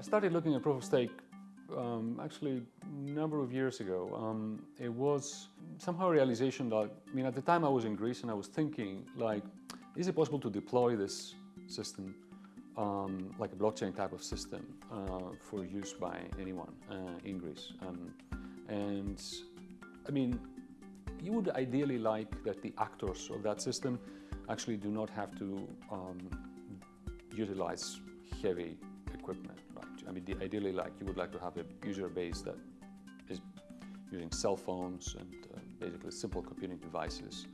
I started looking at proof of stake um, actually a number of years ago. Um, it was somehow a realization that, I mean, at the time I was in Greece and I was thinking like, is it possible to deploy this system um, like a blockchain type of system uh, for use by anyone uh, in Greece? Um, and I mean, you would ideally like that the actors of that system actually do not have to um, utilize heavy equipment. I mean, ideally, like you would like to have a user base that is using cell phones and uh, basically simple computing devices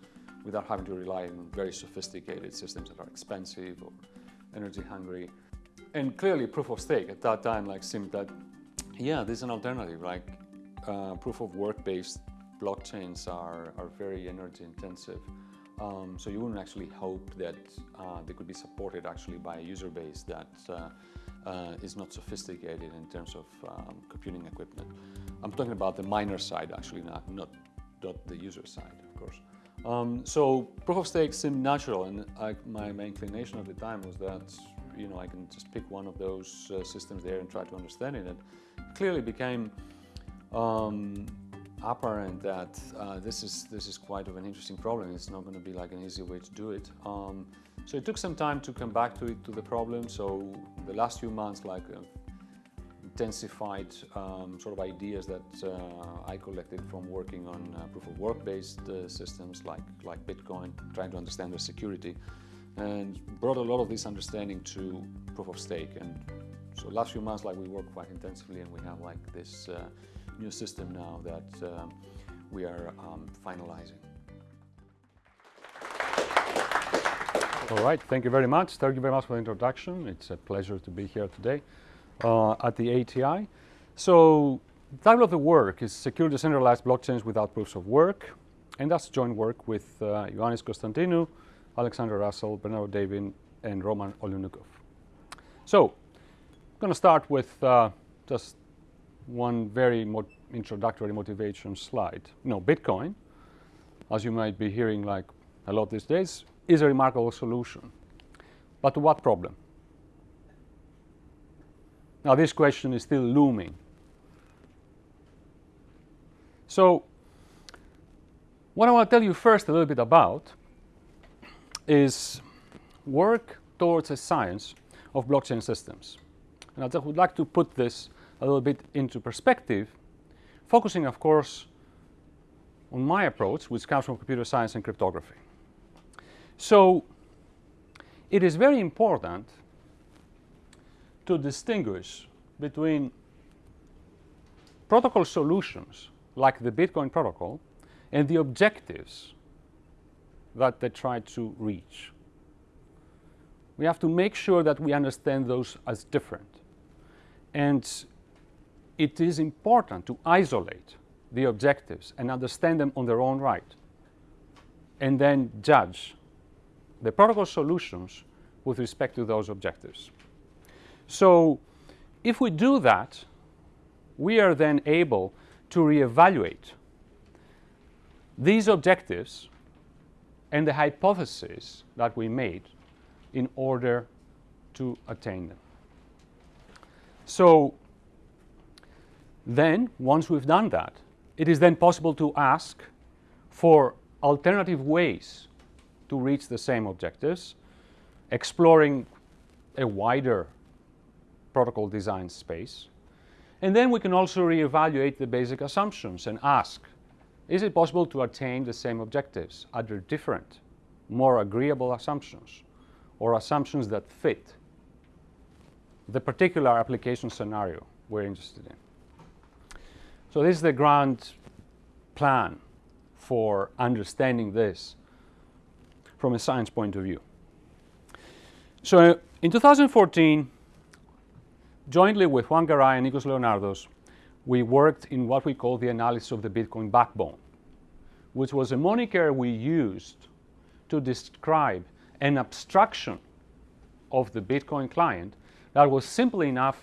without having to rely on very sophisticated systems that are expensive or energy hungry. And clearly, proof of stake at that time like seemed that, yeah, this is an alternative. Like uh, proof of work based blockchains are, are very energy intensive. Um, so you wouldn't actually hope that uh, they could be supported actually by a user base that uh, is not sophisticated in terms of um, computing equipment. I'm talking about the miner side actually, not, not, not the user side, of course. Um, so proof of stake seemed natural and I, my, my, inclination at the time was that you know I can just pick one of those uh, systems there and try to understand it. It clearly became um, apparent that uh, this is this is quite of an interesting problem. It's not going to be like an easy way to do it. Um, so it took some time to come back to it to the problem. So the last few months, like uh, intensified um, sort of ideas that uh, I collected from working on uh, proof of work based uh, systems like like Bitcoin, trying to understand their security, and brought a lot of this understanding to proof of stake. And so last few months, like we worked quite intensively, and we have like this uh, new system now that um, we are um, finalizing. All right, thank you very much. Thank you very much for the introduction. It's a pleasure to be here today uh, at the ATI. So the title of the work is Secure Decentralized Blockchains Without Proofs of Work. And that's joint work with uh, Ioannis Konstantinou, Alexander Russell, Bernardo David, and Roman Oliynykov. So I'm going to start with uh, just one very mo introductory motivation slide. No, Bitcoin, as you might be hearing like a lot these days, is a remarkable solution. But to what problem? Now this question is still looming. So what I want to tell you first a little bit about is work towards a science of blockchain systems. And I would like to put this a little bit into perspective, focusing, of course, on my approach, which comes from computer science and cryptography. So it is very important to distinguish between protocol solutions like the Bitcoin protocol and the objectives that they try to reach. We have to make sure that we understand those as different. And it is important to isolate the objectives and understand them on their own right and then judge the protocol solutions with respect to those objectives. So if we do that, we are then able to reevaluate these objectives and the hypotheses that we made in order to attain them. So then, once we've done that, it is then possible to ask for alternative ways to reach the same objectives, exploring a wider protocol design space. And then we can also reevaluate the basic assumptions and ask, is it possible to attain the same objectives under different, more agreeable assumptions or assumptions that fit the particular application scenario we're interested in? So this is the grand plan for understanding this from a science point of view. So in 2014, jointly with Juan Garay and Nikos Leonardos, we worked in what we call the analysis of the Bitcoin backbone, which was a moniker we used to describe an abstraction of the Bitcoin client that was simple enough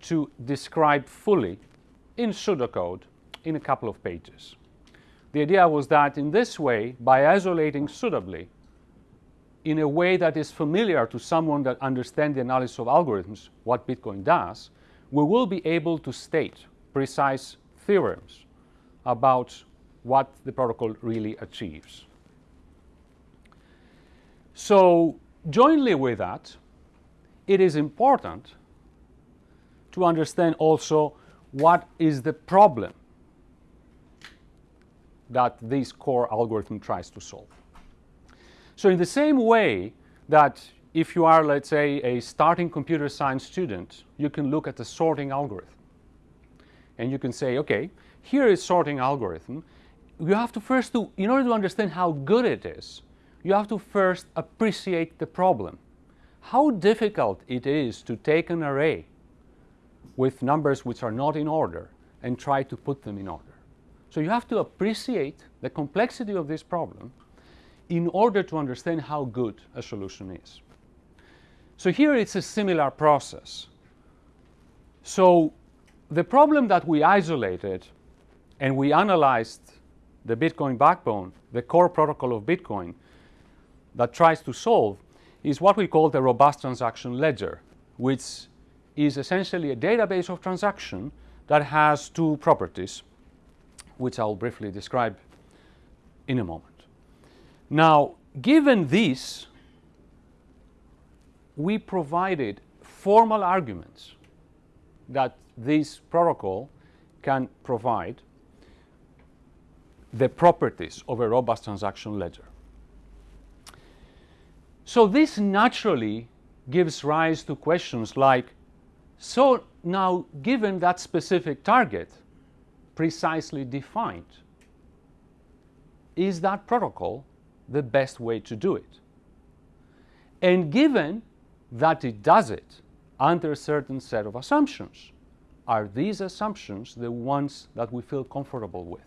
to describe fully in pseudocode in a couple of pages. The idea was that in this way, by isolating suitably in a way that is familiar to someone that understands the analysis of algorithms, what Bitcoin does, we will be able to state precise theorems about what the protocol really achieves. So jointly with that, it is important to understand also what is the problem that this core algorithm tries to solve. So in the same way that if you are, let's say, a starting computer science student, you can look at the sorting algorithm. And you can say, okay, here is sorting algorithm. You have to first do, in order to understand how good it is, you have to first appreciate the problem. How difficult it is to take an array with numbers which are not in order and try to put them in order. So you have to appreciate the complexity of this problem in order to understand how good a solution is. So here it's a similar process. So the problem that we isolated and we analyzed the Bitcoin backbone, the core protocol of Bitcoin that tries to solve is what we call the robust transaction ledger, which is essentially a database of transaction that has two properties, which I'll briefly describe in a moment. Now, given this, we provided formal arguments that this protocol can provide the properties of a robust transaction ledger. So this naturally gives rise to questions like, so now given that specific target precisely defined, is that protocol the best way to do it? And given that it does it under a certain set of assumptions, are these assumptions the ones that we feel comfortable with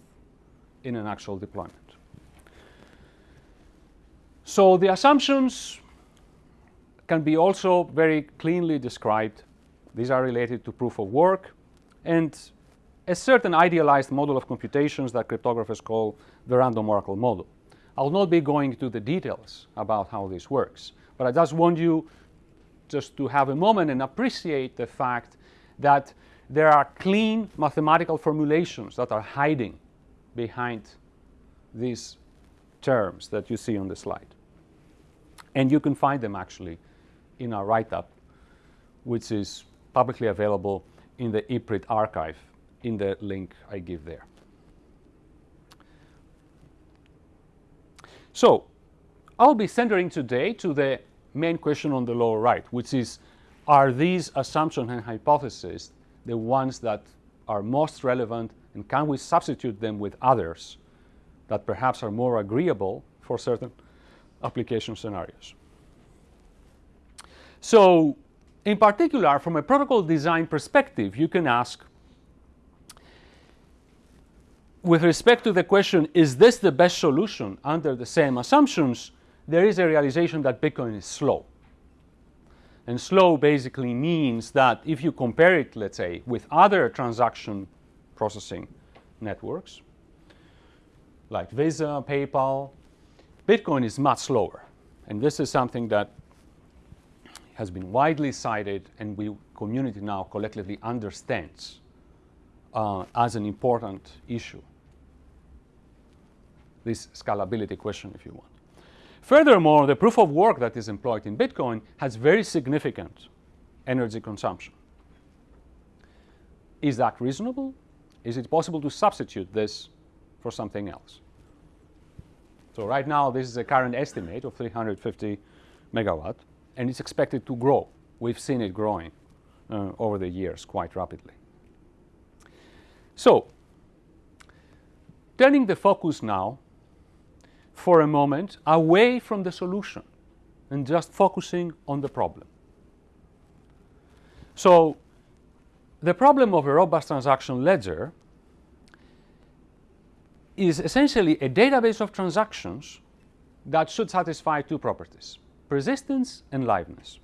in an actual deployment? So the assumptions can be also very cleanly described. These are related to proof of work and a certain idealized model of computations that cryptographers call the random oracle model. I'll not be going into the details about how this works, but I just want you just to have a moment and appreciate the fact that there are clean mathematical formulations that are hiding behind these terms that you see on the slide. And you can find them actually in our write-up, which is publicly available in the ePrint archive in the link I give there. So I'll be centering today to the main question on the lower right, which is, are these assumptions and hypotheses the ones that are most relevant and can we substitute them with others that perhaps are more agreeable for certain application scenarios? So in particular, from a protocol design perspective, you can ask, with respect to the question, is this the best solution under the same assumptions, there is a realization that Bitcoin is slow. And slow basically means that if you compare it, let's say, with other transaction processing networks, like Visa, PayPal, Bitcoin is much slower. And this is something that has been widely cited and we community now collectively understands uh, as an important issue. This scalability question, if you want. Furthermore, the proof of work that is employed in Bitcoin has very significant energy consumption. Is that reasonable? Is it possible to substitute this for something else? So right now, this is a current estimate of 350 megawatt and it's expected to grow. We've seen it growing uh, over the years quite rapidly. So, turning the focus now for a moment away from the solution and just focusing on the problem. So, the problem of a robust transaction ledger is essentially a database of transactions that should satisfy two properties persistence and liveness.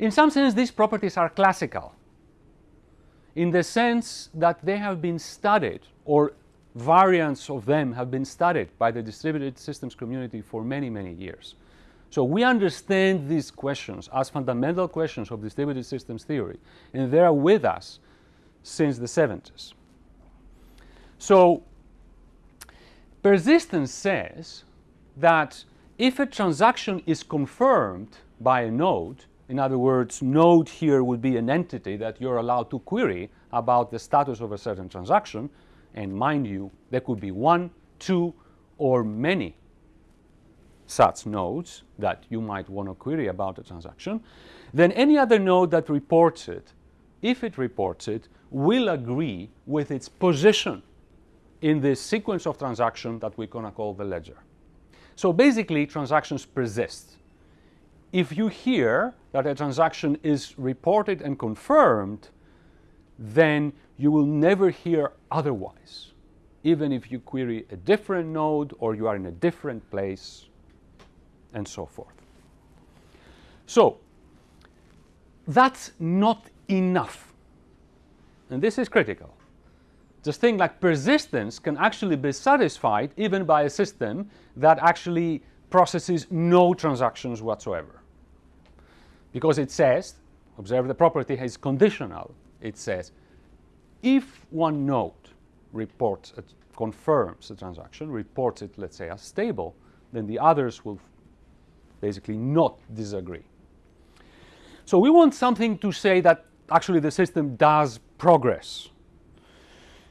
In some sense, these properties are classical in the sense that they have been studied or variants of them have been studied by the distributed systems community for many, many years. So we understand these questions as fundamental questions of distributed systems theory, and they are with us since the 70s. So persistence says that if a transaction is confirmed by a node, in other words, node here would be an entity that you're allowed to query about the status of a certain transaction, and mind you, there could be one, two, or many such nodes that you might want to query about a transaction, then any other node that reports it, if it reports it, will agree with its position in this sequence of transactions that we're going to call the ledger. So basically, transactions persist. If you hear that a transaction is reported and confirmed, then you will never hear otherwise, even if you query a different node or you are in a different place and so forth. So that's not enough. And this is critical. This thing like persistence can actually be satisfied even by a system that actually processes no transactions whatsoever. Because it says, observe the property is conditional. It says, if one node reports, confirms a transaction, reports it, let's say, as stable, then the others will basically not disagree. So we want something to say that actually the system does progress.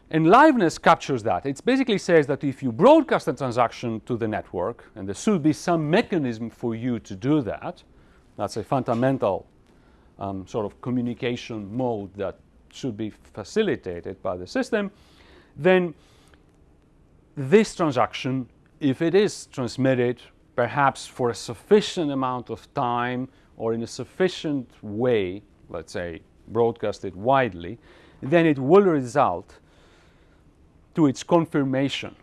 And liveness captures that. It basically says that if you broadcast a transaction to the network, and there should be some mechanism for you to do that, that's a fundamental um, sort of communication mode that should be facilitated by the system, then this transaction, if it is transmitted perhaps for a sufficient amount of time or in a sufficient way, let's say broadcasted widely, then it will result to its confirmation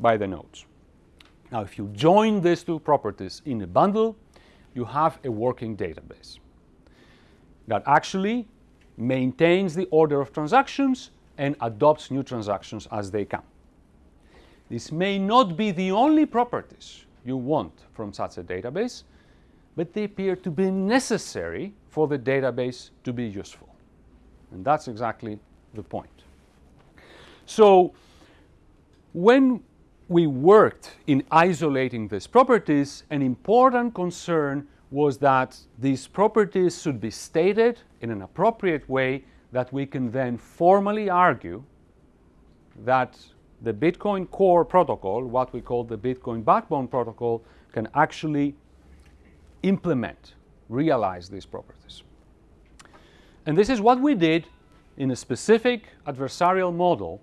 by the nodes. Now, if you join these two properties in a bundle, you have a working database that actually maintains the order of transactions and adopts new transactions as they come. This may not be the only properties you want from such a database, but they appear to be necessary for the database to be useful. And that's exactly the point. So when we worked in isolating these properties, an important concern was that these properties should be stated in an appropriate way that we can then formally argue that the Bitcoin core protocol, what we call the Bitcoin backbone protocol, can actually implement, realize these properties. And this is what we did in a specific adversarial model,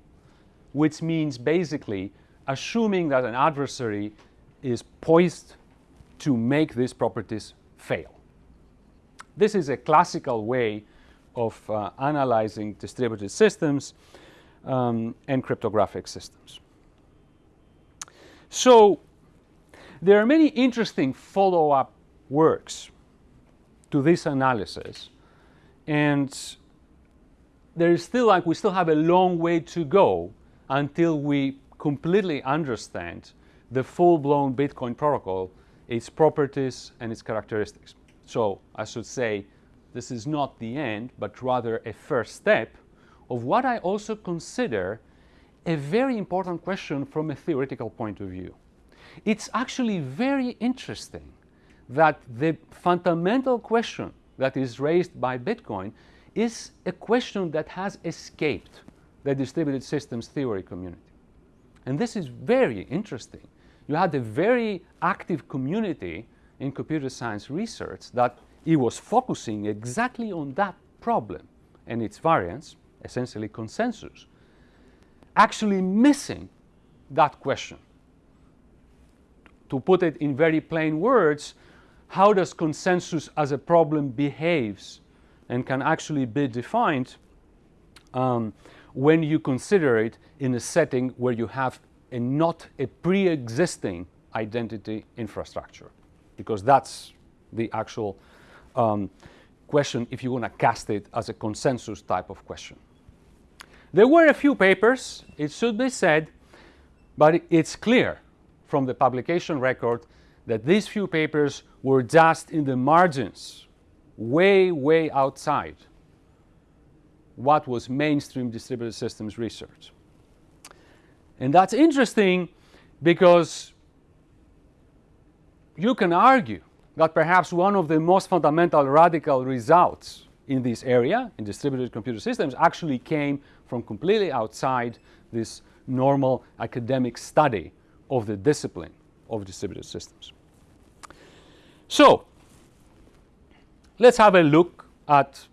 which means basically assuming that an adversary is poised to make these properties fail. This is a classical way of uh, analyzing distributed systems um, and cryptographic systems. So there are many interesting follow-up works to this analysis and there is still like we still have a long way to go until we completely understand the full-blown Bitcoin protocol, its properties and its characteristics. So I should say this is not the end, but rather a first step of what I also consider a very important question from a theoretical point of view. It's actually very interesting that the fundamental question that is raised by Bitcoin is a question that has escaped the distributed systems theory community. And this is very interesting. You had a very active community in computer science research that it was focusing exactly on that problem and its variants essentially consensus, actually missing that question. To put it in very plain words, how does consensus as a problem behaves and can actually be defined um, when you consider it in a setting where you have a not a pre-existing identity infrastructure because that's the actual um, question if you want to cast it as a consensus type of question. There were a few papers, it should be said, but it's clear from the publication record that these few papers were just in the margins, way, way outside what was mainstream distributed systems research. And that's interesting because you can argue that perhaps one of the most fundamental radical results in this area, in distributed computer systems, actually came from completely outside this normal academic study of the discipline of distributed systems. So, let's have a look at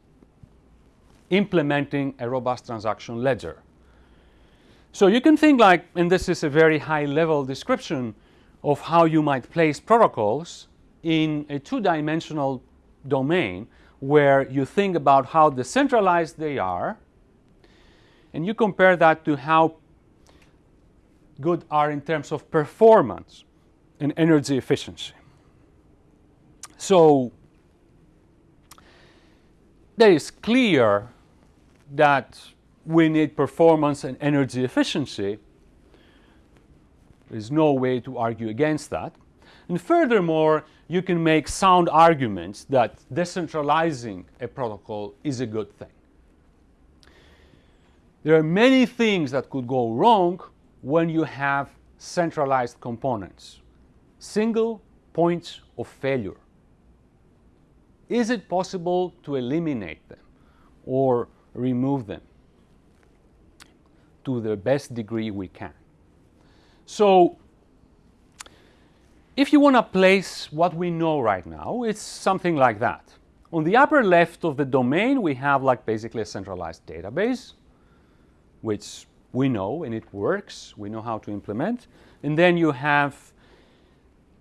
implementing a robust transaction ledger. So you can think like, and this is a very high level description of how you might place protocols in a two-dimensional domain where you think about how decentralized they are and you compare that to how good are in terms of performance and energy efficiency. So there is clear that we need performance and energy efficiency. There's no way to argue against that. And furthermore, you can make sound arguments that decentralizing a protocol is a good thing. There are many things that could go wrong when you have centralized components, single points of failure. Is it possible to eliminate them or remove them to the best degree we can? So if you want to place what we know right now, it's something like that. On the upper left of the domain, we have like basically a centralized database, which we know and it works. We know how to implement. And then you have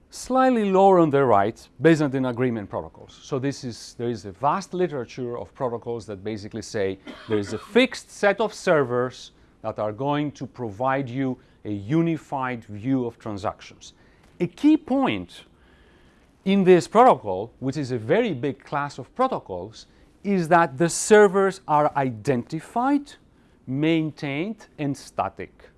slightly lower on the right, Byzantine agreement protocols. So this is, there is a vast literature of protocols that basically say there is a fixed set of servers that are going to provide you a unified view of transactions. A key point in this protocol, which is a very big class of protocols, is that the servers are identified, maintained, and static.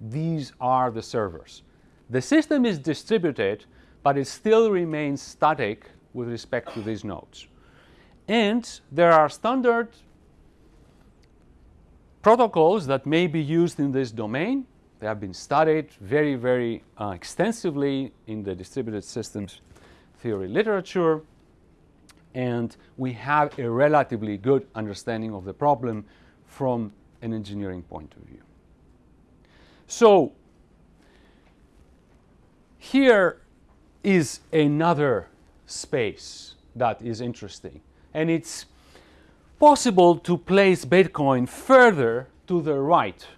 These are the servers. The system is distributed, but it still remains static with respect to these nodes. And there are standard protocols that may be used in this domain. They have been studied very, very uh, extensively in the distributed systems theory literature. And we have a relatively good understanding of the problem from an engineering point of view. So here is another space that is interesting. And it's possible to place Bitcoin further to the right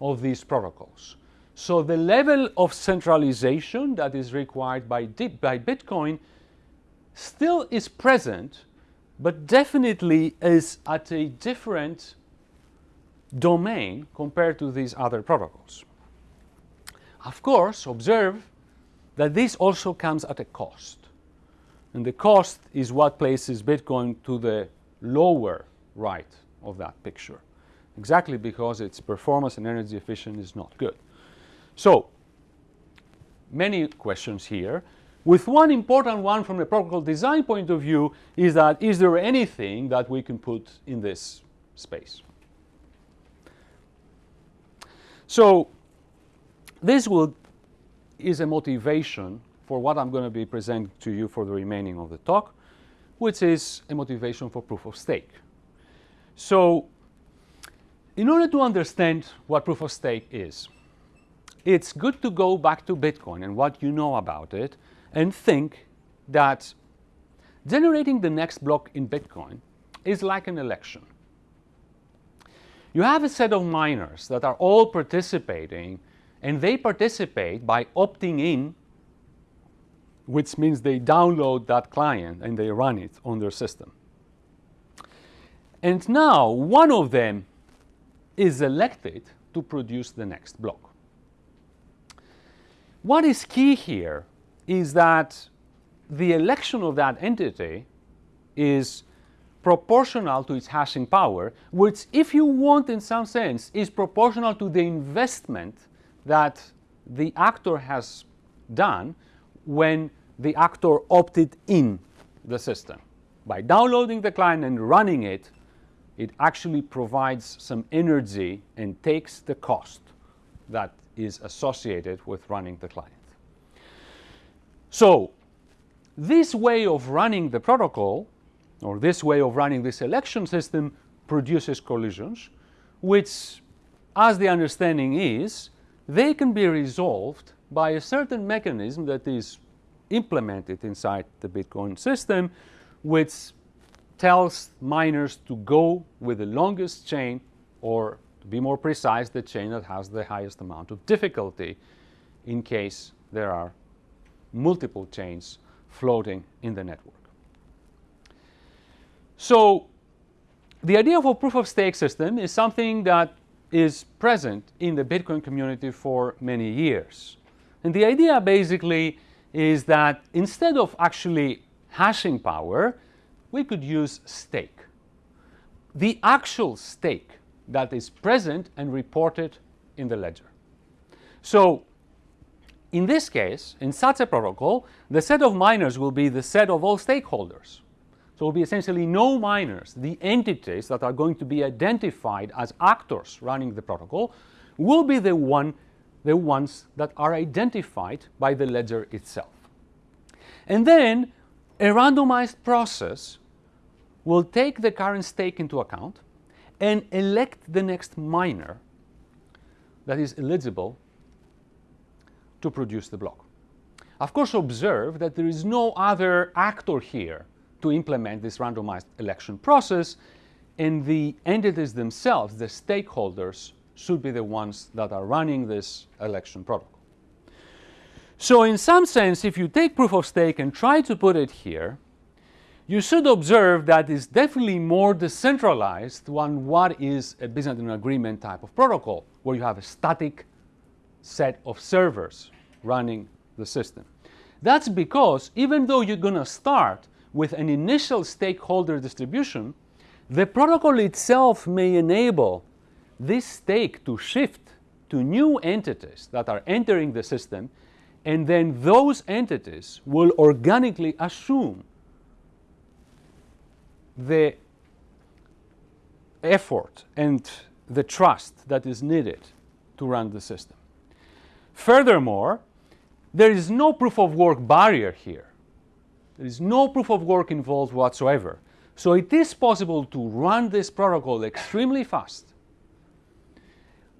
of these protocols. So the level of centralization that is required by, by Bitcoin still is present, but definitely is at a different domain compared to these other protocols. Of course, observe that this also comes at a cost. And the cost is what places Bitcoin to the lower right of that picture exactly because its performance and energy efficiency is not good. So many questions here. With one important one from a protocol design point of view is that is there anything that we can put in this space? So this will, is a motivation for what I'm going to be presenting to you for the remaining of the talk, which is a motivation for proof of stake. So in order to understand what proof of stake is, it's good to go back to Bitcoin and what you know about it and think that generating the next block in Bitcoin is like an election. You have a set of miners that are all participating and they participate by opting in which means they download that client and they run it on their system. And now one of them is elected to produce the next block. What is key here is that the election of that entity is proportional to its hashing power, which if you want in some sense is proportional to the investment that the actor has done when the actor opted in the system. By downloading the client and running it, it actually provides some energy and takes the cost that is associated with running the client. So this way of running the protocol, or this way of running this election system, produces collisions, which, as the understanding is, they can be resolved by a certain mechanism that is implemented inside the Bitcoin system, which tells miners to go with the longest chain, or to be more precise, the chain that has the highest amount of difficulty in case there are multiple chains floating in the network. So the idea of a proof of stake system is something that is present in the Bitcoin community for many years. And the idea basically is that instead of actually hashing power, we could use stake. The actual stake that is present and reported in the ledger. So in this case, in such a protocol, the set of miners will be the set of all stakeholders. So will be essentially no miners. The entities that are going to be identified as actors running the protocol will be the, one, the ones that are identified by the ledger itself. And then a randomized process will take the current stake into account and elect the next miner that is eligible to produce the block. Of course, observe that there is no other actor here to implement this randomized election process, and the entities themselves, the stakeholders, should be the ones that are running this election protocol. So in some sense, if you take proof of stake and try to put it here, you should observe that it's definitely more decentralized than what is a Byzantine agreement type of protocol, where you have a static set of servers running the system. That's because even though you're going to start with an initial stakeholder distribution, the protocol itself may enable this stake to shift to new entities that are entering the system, and then those entities will organically assume the effort and the trust that is needed to run the system. Furthermore, there is no proof of work barrier here. There is no proof of work involved whatsoever. So it is possible to run this protocol extremely fast.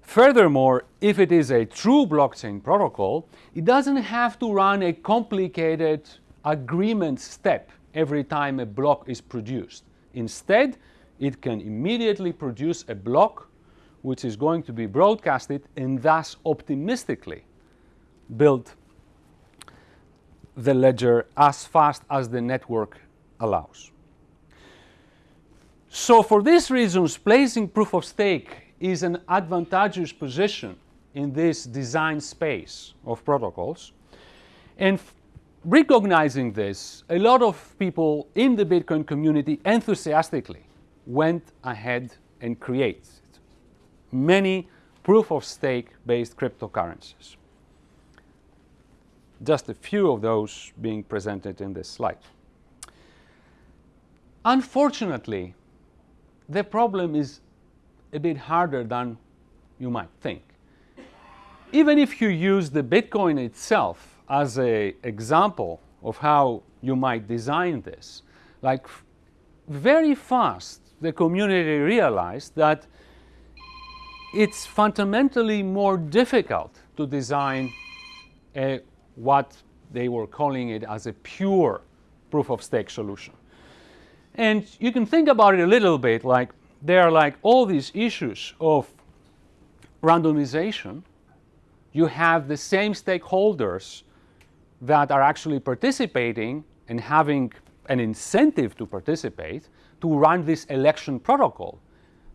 Furthermore, if it is a true blockchain protocol, it doesn't have to run a complicated agreement step every time a block is produced. Instead, it can immediately produce a block which is going to be broadcasted and thus optimistically build the ledger as fast as the network allows. So for these reasons, placing proof of stake is an advantageous position in this design space of protocols. And recognizing this, a lot of people in the Bitcoin community enthusiastically went ahead and created many proof of stake based cryptocurrencies just a few of those being presented in this slide. Unfortunately, the problem is a bit harder than you might think. Even if you use the Bitcoin itself as an example of how you might design this, like very fast the community realized that it's fundamentally more difficult to design a what they were calling it as a pure proof of stake solution. And you can think about it a little bit like there are like all these issues of randomization. You have the same stakeholders that are actually participating and having an incentive to participate to run this election protocol.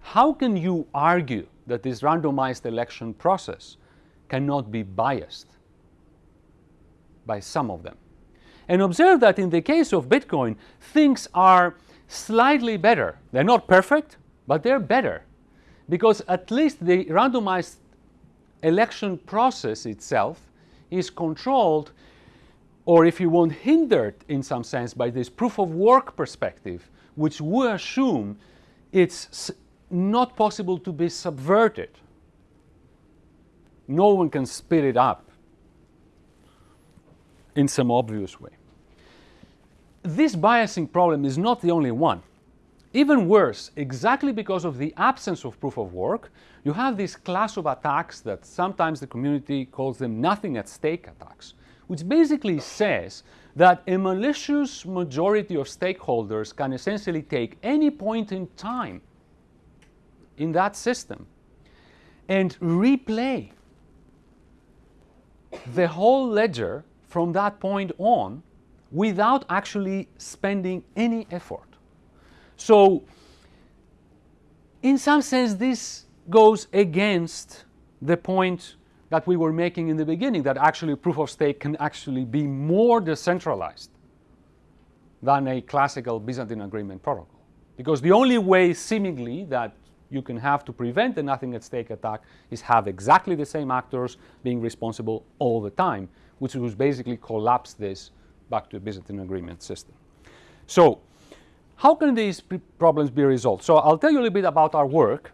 How can you argue that this randomized election process cannot be biased? by some of them. And observe that in the case of Bitcoin, things are slightly better. They're not perfect, but they're better because at least the randomized election process itself is controlled or if you want hindered in some sense by this proof of work perspective, which we assume it's not possible to be subverted. No one can speed it up in some obvious way. This biasing problem is not the only one. Even worse, exactly because of the absence of proof of work, you have this class of attacks that sometimes the community calls them nothing at stake attacks, which basically says that a malicious majority of stakeholders can essentially take any point in time in that system and replay the whole ledger from that point on without actually spending any effort. So in some sense, this goes against the point that we were making in the beginning, that actually proof of stake can actually be more decentralized than a classical Byzantine agreement protocol. Because the only way, seemingly, that you can have to prevent the nothing at stake attack is have exactly the same actors being responsible all the time, which would basically collapse this back to a Byzantine agreement system. So how can these problems be resolved? So I'll tell you a little bit about our work,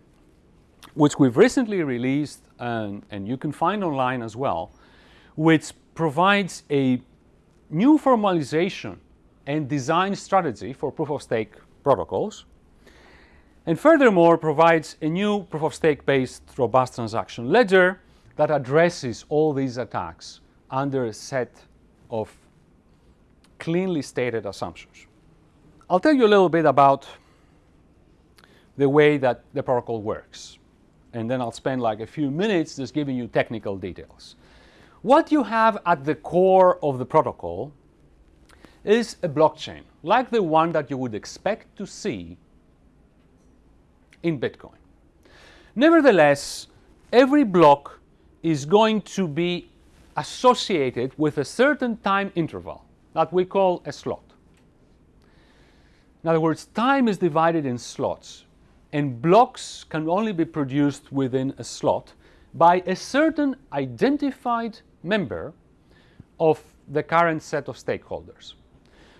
which we've recently released and, and you can find online as well, which provides a new formalization and design strategy for proof of stake protocols. And furthermore, provides a new proof of stake based robust transaction ledger that addresses all these attacks under a set of cleanly stated assumptions. I'll tell you a little bit about the way that the protocol works and then I'll spend like a few minutes just giving you technical details. What you have at the core of the protocol is a blockchain, like the one that you would expect to see in Bitcoin. Nevertheless, every block is going to be associated with a certain time interval that we call a slot. In other words, time is divided in slots and blocks can only be produced within a slot by a certain identified member of the current set of stakeholders.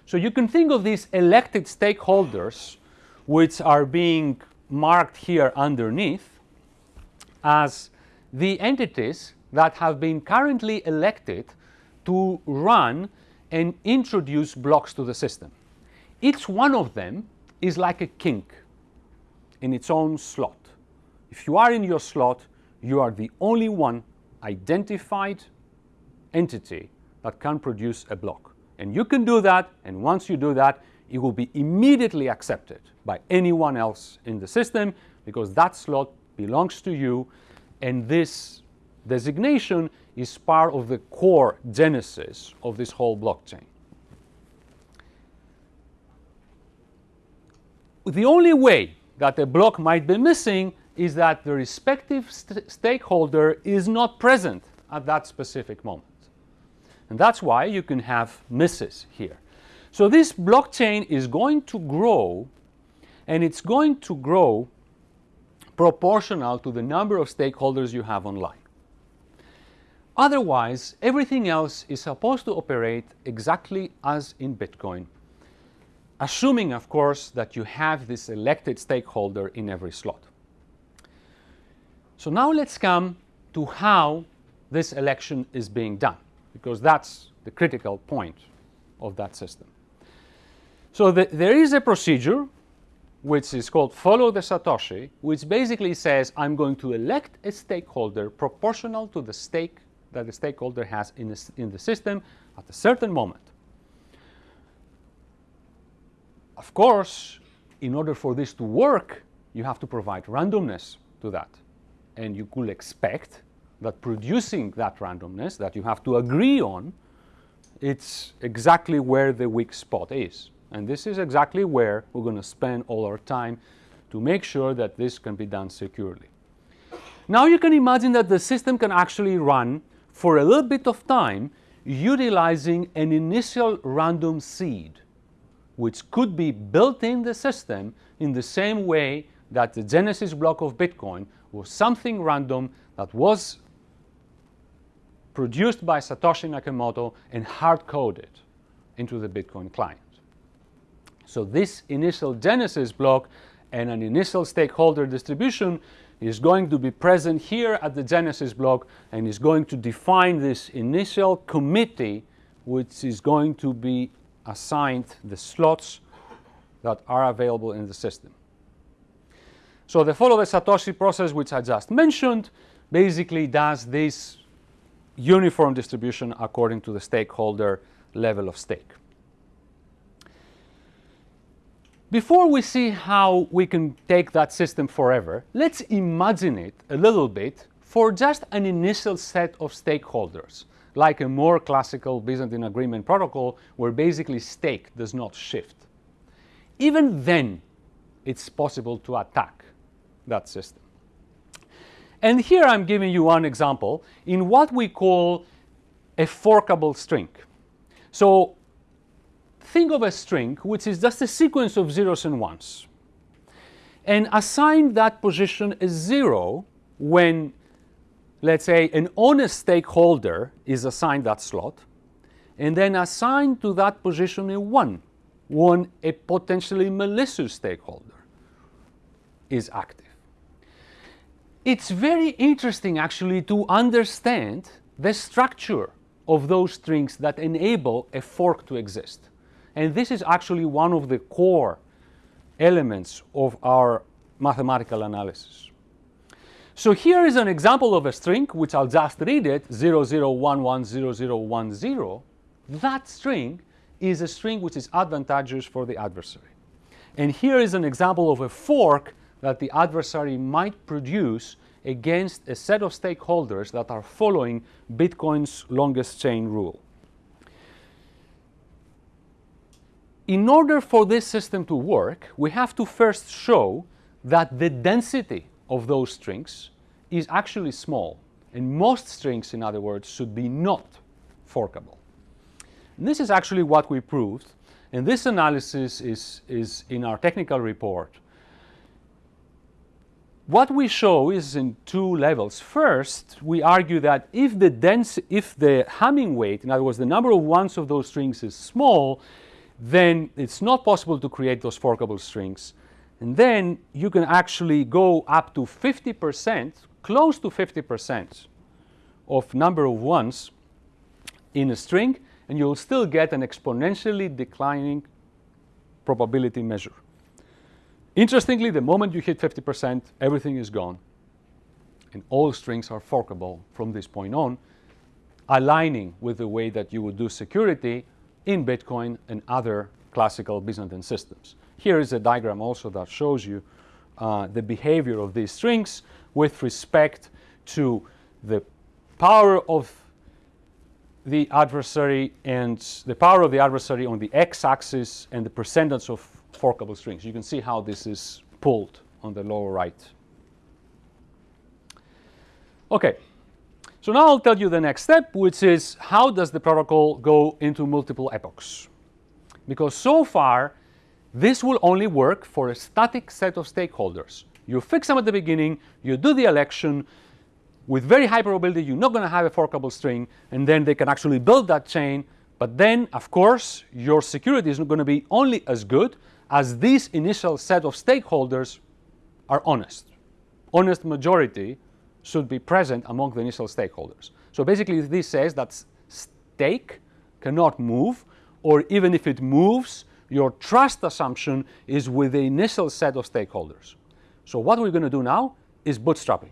So you can think of these elected stakeholders, which are being marked here underneath, as the entities that have been currently elected to run and introduce blocks to the system. Each one of them is like a kink in its own slot. If you are in your slot, you are the only one identified entity that can produce a block. And you can do that, and once you do that, it will be immediately accepted by anyone else in the system because that slot belongs to you, and this designation is part of the core genesis of this whole blockchain. The only way that a block might be missing is that the respective st stakeholder is not present at that specific moment. And that's why you can have misses here. So this blockchain is going to grow and it's going to grow proportional to the number of stakeholders you have online. Otherwise, everything else is supposed to operate exactly as in Bitcoin assuming, of course, that you have this elected stakeholder in every slot. So now let's come to how this election is being done, because that's the critical point of that system. So the, there is a procedure which is called follow the Satoshi, which basically says I'm going to elect a stakeholder proportional to the stake that the stakeholder has in the, in the system at a certain moment. Of course, in order for this to work, you have to provide randomness to that. And you could expect that producing that randomness that you have to agree on, it's exactly where the weak spot is. And this is exactly where we're going to spend all our time to make sure that this can be done securely. Now you can imagine that the system can actually run for a little bit of time utilizing an initial random seed which could be built in the system in the same way that the genesis block of Bitcoin was something random that was produced by Satoshi Nakamoto and hard-coded into the Bitcoin client. So this initial genesis block and an initial stakeholder distribution is going to be present here at the genesis block and is going to define this initial committee which is going to be assigned the slots that are available in the system. So the follow the Satoshi process which I just mentioned basically does this uniform distribution according to the stakeholder level of stake. Before we see how we can take that system forever, let's imagine it a little bit for just an initial set of stakeholders, like a more classical Byzantine agreement protocol where basically stake does not shift. Even then, it's possible to attack that system. And here I'm giving you one example in what we call a forkable string. So think of a string which is just a sequence of zeros and ones and assign that position a zero when, let's say, an honest stakeholder is assigned that slot, and then assigned to that position a one when a potentially malicious stakeholder is active. It's very interesting actually to understand the structure of those strings that enable a fork to exist. And this is actually one of the core elements of our mathematical analysis. So here is an example of a string, which I'll just read it, 00110010. That string is a string which is advantageous for the adversary. And here is an example of a fork that the adversary might produce against a set of stakeholders that are following Bitcoin's longest chain rule. in order for this system to work, we have to first show that the density of those strings is actually small. And most strings, in other words, should be not forkable. And this is actually what we proved. And this analysis is, is in our technical report. What we show is in two levels. First, we argue that if the, dense, if the Hamming weight, in other words, the number of ones of those strings is small, then it's not possible to create those forkable strings. And then you can actually go up to 50%, close to 50% of number of ones in a string, and you'll still get an exponentially declining probability measure. Interestingly, the moment you hit 50%, everything is gone. And all strings are forkable from this point on, aligning with the way that you would do security in Bitcoin and other classical Byzantine systems. Here is a diagram also that shows you uh, the behavior of these strings with respect to the power of the adversary and the power of the adversary on the x-axis and the percentage of forkable strings. You can see how this is pulled on the lower right. Okay, so now I'll tell you the next step, which is how does the protocol go into multiple epochs? Because so far, this will only work for a static set of stakeholders. You fix them at the beginning, you do the election, with very high probability you're not going to have a forkable string, and then they can actually build that chain. But then, of course, your security is going to be only as good as this initial set of stakeholders are honest. Honest majority should be present among the initial stakeholders. So basically this says that stake cannot move or even if it moves, your trust assumption is with the initial set of stakeholders. So what we're going to do now is bootstrapping.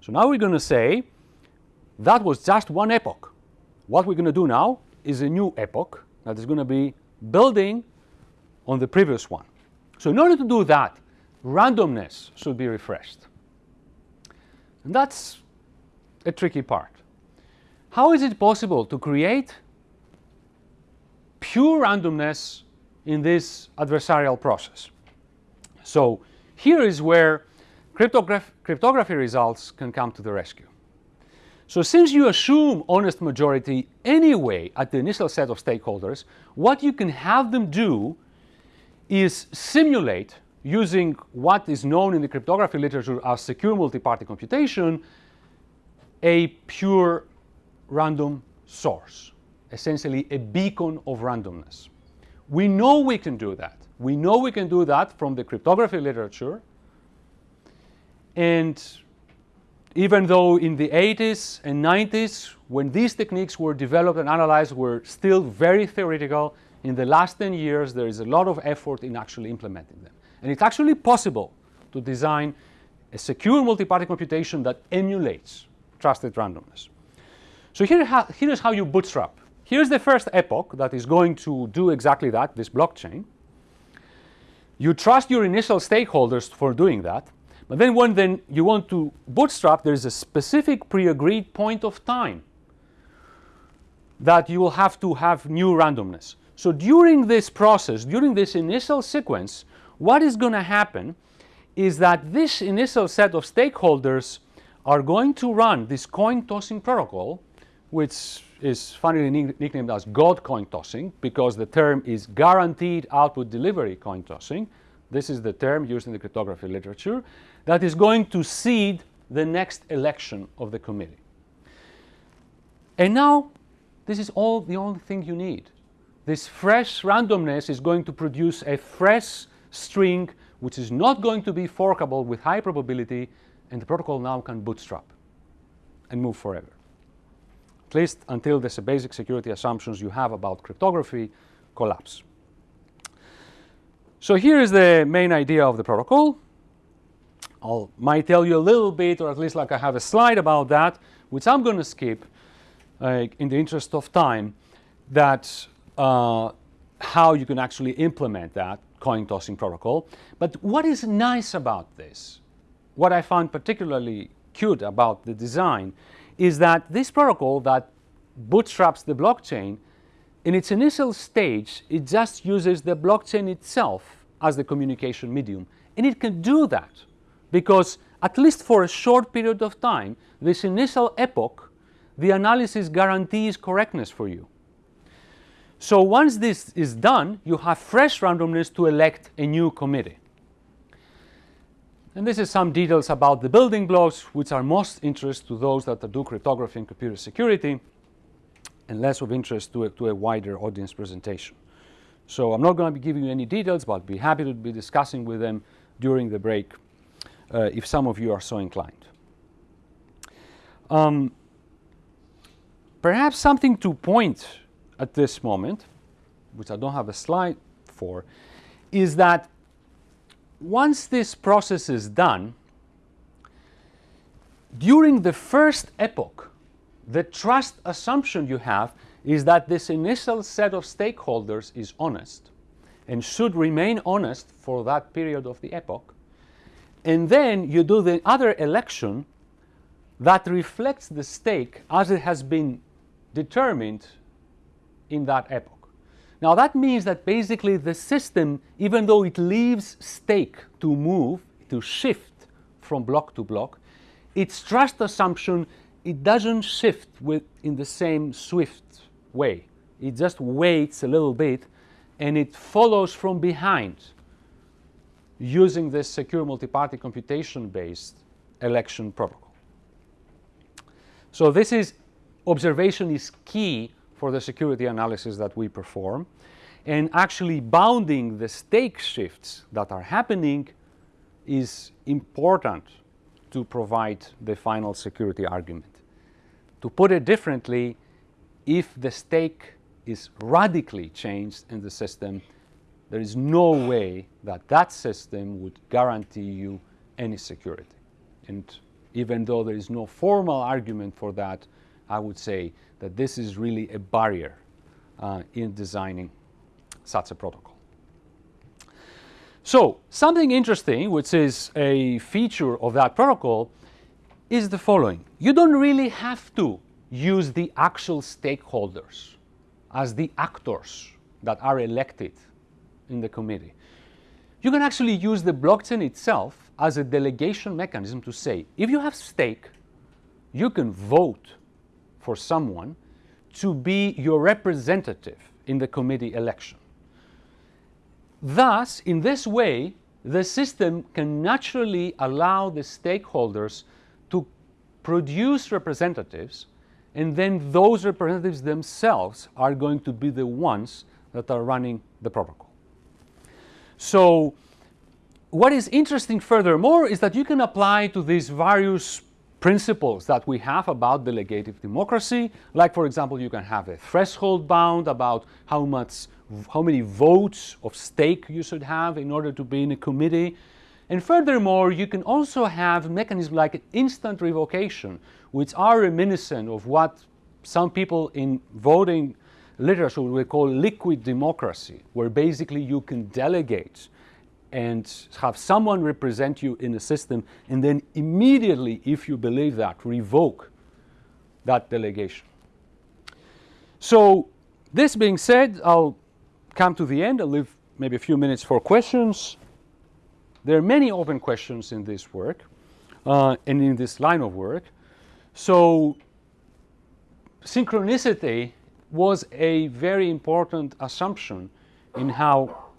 So now we're going to say that was just one epoch. What we're going to do now is a new epoch that is going to be building on the previous one. So in order to do that, randomness should be refreshed. And that's a tricky part. How is it possible to create pure randomness in this adversarial process? So here is where cryptograph cryptography results can come to the rescue. So since you assume honest majority anyway at the initial set of stakeholders, what you can have them do is simulate using what is known in the cryptography literature as secure multi-party computation, a pure random source, essentially a beacon of randomness. We know we can do that. We know we can do that from the cryptography literature. And even though in the 80s and 90s, when these techniques were developed and analyzed, were still very theoretical, in the last 10 years, there is a lot of effort in actually implementing them. And it's actually possible to design a secure multi-party computation that emulates trusted randomness. So here, here is how you bootstrap. Here's the first epoch that is going to do exactly that, this blockchain. You trust your initial stakeholders for doing that, but then when then you want to bootstrap, there is a specific pre-agreed point of time that you will have to have new randomness. So during this process, during this initial sequence, what is going to happen is that this initial set of stakeholders are going to run this coin tossing protocol, which is funnily nicknamed as God coin tossing because the term is guaranteed output delivery coin tossing. This is the term used in the cryptography literature that is going to seed the next election of the committee. And now, this is all the only thing you need. This fresh randomness is going to produce a fresh string which is not going to be forkable with high probability, and the protocol now can bootstrap and move forever. At least until the basic security assumptions you have about cryptography collapse. So here is the main idea of the protocol. I might tell you a little bit, or at least like I have a slide about that, which I'm going to skip uh, in the interest of time, that uh, how you can actually implement that coin tossing protocol. But what is nice about this, what I found particularly cute about the design, is that this protocol that bootstraps the blockchain, in its initial stage, it just uses the blockchain itself as the communication medium. And it can do that because at least for a short period of time, this initial epoch, the analysis guarantees correctness for you. So once this is done, you have fresh randomness to elect a new committee. And this is some details about the building blocks, which are most interest to those that do cryptography and computer security, and less of interest to a, to a wider audience presentation. So I'm not going to be giving you any details, but I'll be happy to be discussing with them during the break uh, if some of you are so inclined. Um, perhaps something to point at this moment, which I don't have a slide for, is that once this process is done, during the first epoch, the trust assumption you have is that this initial set of stakeholders is honest and should remain honest for that period of the epoch. And then you do the other election that reflects the stake as it has been determined in that epoch. Now that means that basically the system, even though it leaves stake to move, to shift from block to block, its trust assumption, it doesn't shift with, in the same swift way. It just waits a little bit and it follows from behind using this secure multi-party computation-based election protocol. So this is, observation is key for the security analysis that we perform and actually bounding the stake shifts that are happening is important to provide the final security argument. To put it differently, if the stake is radically changed in the system, there is no way that that system would guarantee you any security. And even though there is no formal argument for that, I would say that this is really a barrier uh, in designing such a protocol. So something interesting, which is a feature of that protocol, is the following. You don't really have to use the actual stakeholders as the actors that are elected in the committee. You can actually use the blockchain itself as a delegation mechanism to say, if you have stake, you can vote for someone to be your representative in the committee election. Thus, in this way, the system can naturally allow the stakeholders to produce representatives and then those representatives themselves are going to be the ones that are running the protocol. So what is interesting furthermore is that you can apply to these various principles that we have about delegative democracy, like for example you can have a threshold bound about how much how many votes of stake you should have in order to be in a committee. And furthermore, you can also have mechanisms like instant revocation, which are reminiscent of what some people in voting literature would call liquid democracy, where basically you can delegate and have someone represent you in the system and then immediately, if you believe that, revoke that delegation. So this being said, I'll come to the end. I'll leave maybe a few minutes for questions. There are many open questions in this work uh, and in this line of work. So synchronicity was a very important assumption in how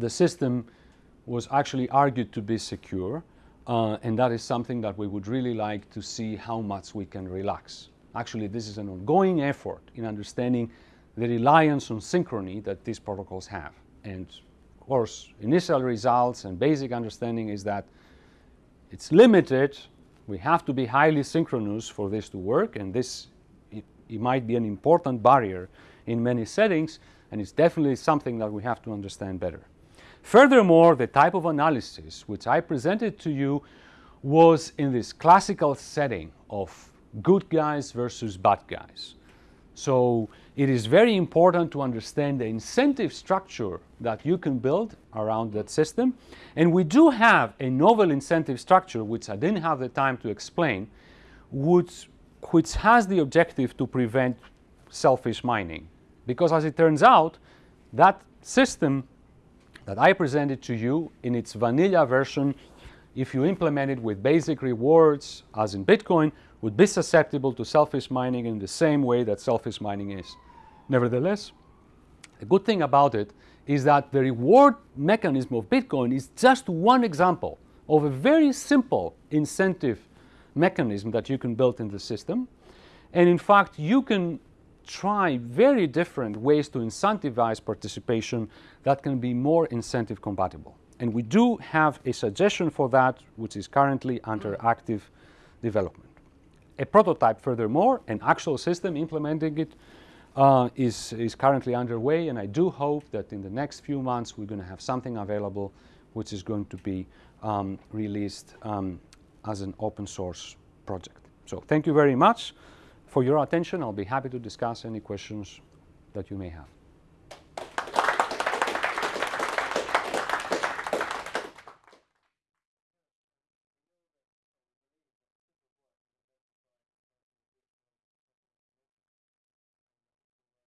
the system was actually argued to be secure. Uh, and that is something that we would really like to see how much we can relax. Actually, this is an ongoing effort in understanding the reliance on synchrony that these protocols have. And of course, initial results and basic understanding is that it's limited. We have to be highly synchronous for this to work, and this it, it might be an important barrier in many settings, and it's definitely something that we have to understand better. Furthermore, the type of analysis which I presented to you was in this classical setting of good guys versus bad guys. So it is very important to understand the incentive structure that you can build around that system. And we do have a novel incentive structure, which I didn't have the time to explain, which, which has the objective to prevent selfish mining. Because as it turns out, that system that I presented to you in its vanilla version, if you implement it with basic rewards, as in Bitcoin, would be susceptible to selfish mining in the same way that selfish mining is. Nevertheless, the good thing about it is that the reward mechanism of Bitcoin is just one example of a very simple incentive mechanism that you can build in the system. And in fact, you can try very different ways to incentivize participation that can be more incentive compatible. And we do have a suggestion for that, which is currently under active development. A prototype, furthermore, an actual system implementing it uh, is, is currently underway, and I do hope that in the next few months we're going to have something available which is going to be um, released um, as an open source project. So thank you very much for your attention. I'll be happy to discuss any questions that you may have.